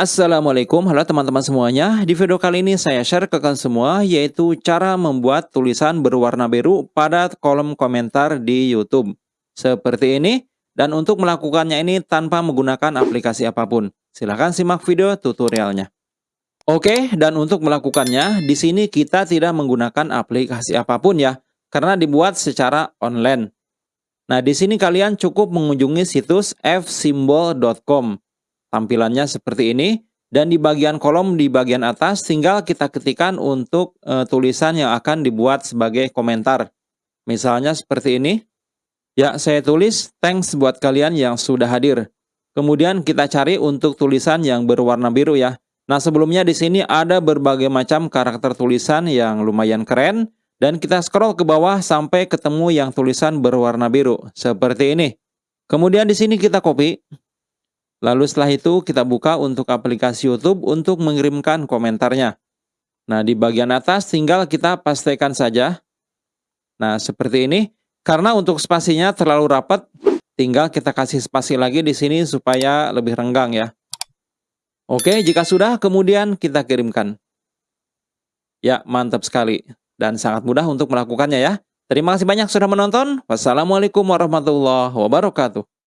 Assalamualaikum, halo teman-teman semuanya. Di video kali ini saya share ke kalian semua yaitu cara membuat tulisan berwarna biru pada kolom komentar di YouTube. Seperti ini. Dan untuk melakukannya ini tanpa menggunakan aplikasi apa pun. Silahkan simak video tutorialnya. Oke, dan untuk melakukannya, di sini kita tidak menggunakan aplikasi apa pun ya, karena dibuat secara online. Nah, di sini kalian cukup mengunjungi situs fsymbol.com. Tampilannya seperti ini. Dan di bagian kolom di bagian atas tinggal kita ketikkan untuk e, tulisan yang akan dibuat sebagai komentar. Misalnya seperti ini. Ya, saya tulis thanks buat kalian yang sudah hadir. Kemudian kita cari untuk tulisan yang berwarna biru ya. Nah, sebelumnya di sini ada berbagai macam karakter tulisan yang lumayan keren dan kita scroll ke bawah sampai ketemu yang tulisan berwarna biru seperti ini. Kemudian di sini kita copy Lalu setelah itu kita buka untuk aplikasi YouTube untuk mengirimkan komentarnya. Nah, di bagian atas tinggal kita pastikan saja. Nah, seperti ini. Karena untuk spasinya terlalu rapat, tinggal kita kasih spasi lagi di sini supaya lebih renggang ya. Oke, jika sudah, kemudian kita kirimkan. Ya, mantap sekali. Dan sangat mudah untuk melakukannya ya. Terima kasih banyak sudah menonton. Wassalamualaikum warahmatullahi wabarakatuh.